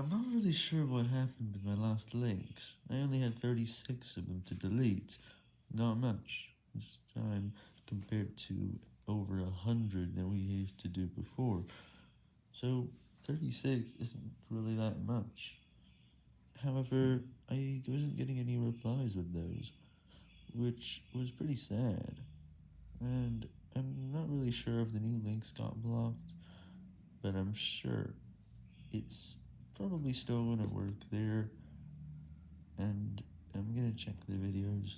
I'm not really sure what happened with my last links, I only had 36 of them to delete, not much, this time compared to over 100 that we used to do before, so 36 isn't really that much. However, I wasn't getting any replies with those, which was pretty sad, and I'm not really sure if the new links got blocked, but I'm sure it's probably still gonna work there, and I'm gonna check the videos.